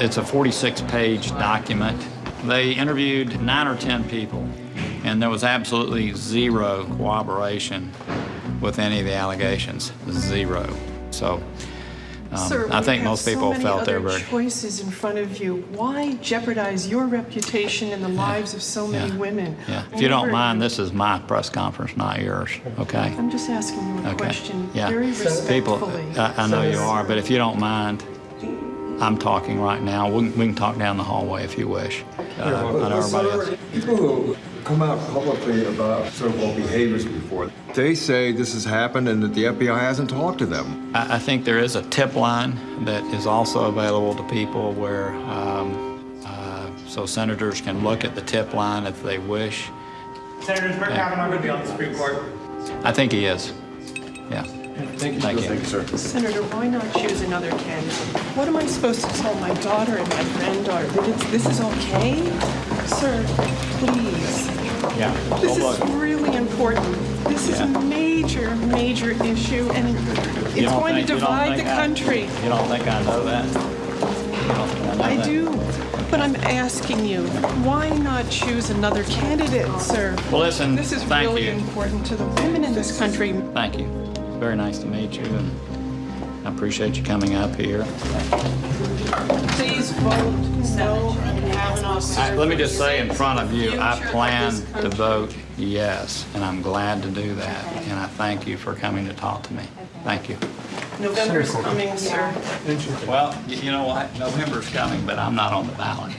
it's a 46-page document. They interviewed nine or 10 people, and there was absolutely zero corroboration with any of the allegations. Zero. So um, Sir, I think most people so many felt they other were choices in front of you. Why jeopardize your reputation and the lives of so many Yeah. women? Yeah. If you don't mind, this is my press conference, not yours, okay? I'm just asking you a Okay. question, Yeah. very People. I, I know you are, but if you don't mind, I'm talking right now. We, can- we can talk down the hallway if you wish. Uh, I know But, everybody else. sir, People who come out publicly about so-called behaviors before, they say this has happened and that the FBI hasn't talked to them. I, I think there is a tip line that is also available to people where, um, uh, so senators can look at the tip line if they wish. Senators Brett Kavanaugh going to be on the Supreme Court. I think he is. Yeah. Thank you. Thank you. sir. Senator, why not choose another candidate? What am I supposed to tell my daughter and my granddaughter? That it's, this is okay? Sir, please. Yeah. This Go is look. really important. This is a major, major issue, and it's going to think- you don't divide the I- country. You don't think I know that? You don't think I know I that? do, but I'm asking you, why not choose another candidate, sir? Well, listen, This is thank really you. important to the women in this country. Thank you. Very nice to meet you, and I appreciate you coming up here. Please vote no on Kavanaugh's. I- Let me just say in front of you, I plan to vote yes, and I'm glad to do that. And I thank you for coming to talk to me. Thank you. November's coming, sir. Well, you know what? November's coming, but I'm not on the ballot.